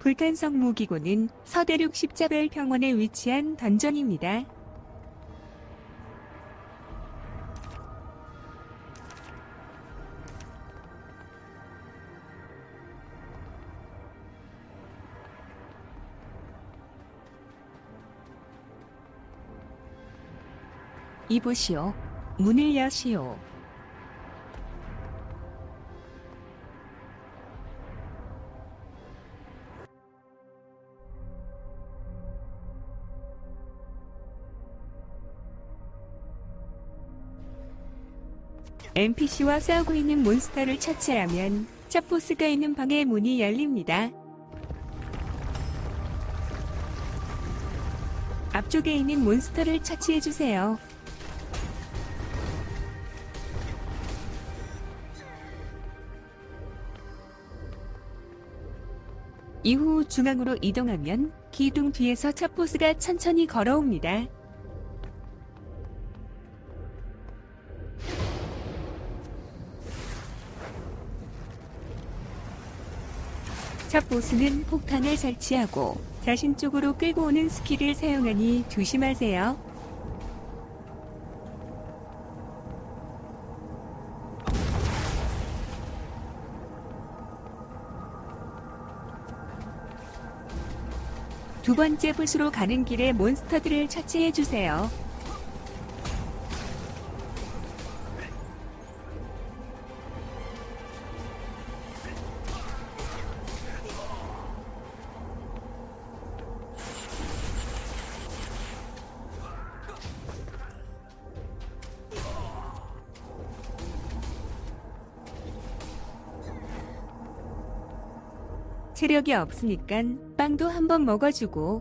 불탄성 무기고는 서대륙 십자별 평원에 위치한 던전입니다. 이보시오. 문을 여시오. NPC와 싸우고 있는 몬스터를 처치하면 첫 보스가 있는 방의 문이 열립니다. 앞쪽에 있는 몬스터를 처치해주세요. 이후 중앙으로 이동하면 기둥 뒤에서 첫 보스가 천천히 걸어옵니다. 첫 보스는 폭탄을 설치하고 자신 쪽으로 끌고 오는 스킬을 사용하니 조심하세요. 두 번째 보스로 가는 길에 몬스터들을 처치해주세요. 체력이 없으니까 빵도 한번 먹어주고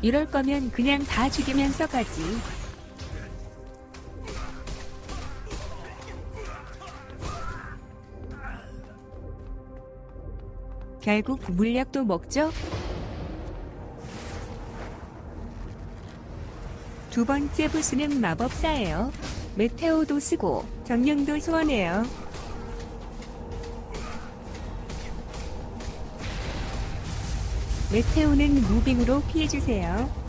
이럴 거면 그냥 다 죽이면서 가지. 결국 물약도 먹죠? 두 번째 부수는 마법사예요. 메테오도 쓰고 정령도 소환해요. 메테오는 무빙으로 피해주세요.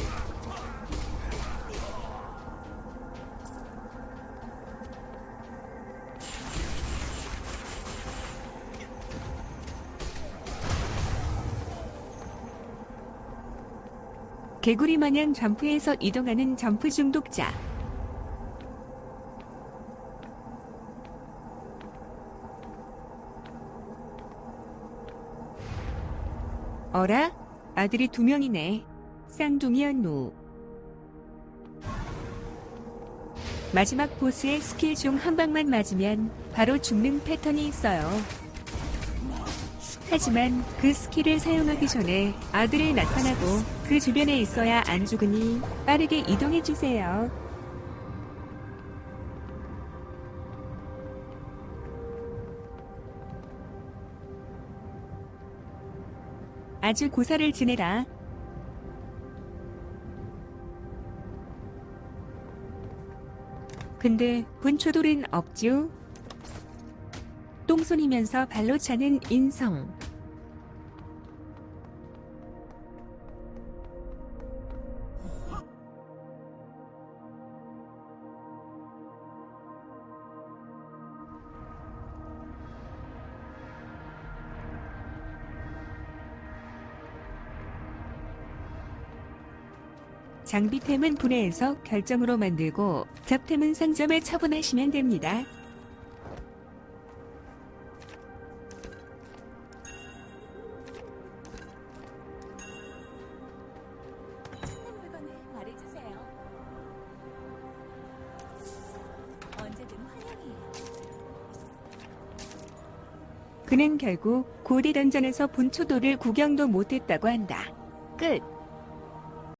개구리 마냥 점프해서 이동하는 점프 중독자. 어라? 아들이 두 명이네. 쌍둥이였노. 마지막 보스의 스킬 중 한 방만 맞으면 바로 죽는 패턴이 있어요. 하지만 그 스킬을 사용하기 전에 아들이 나타나고 그 주변에 있어야 안 죽으니 빠르게 이동해주세요. 아주 고사를 지내라. 근데 분초돌은 없죠? 똥손이면서 발로 차는 인성. 장비템은 분해해서 결정으로 만들고 잡템은 상점에 처분하시면 됩니다. 그는 결국 고대 던전에서 본초도를 구경도 못했다고 한다. 끝.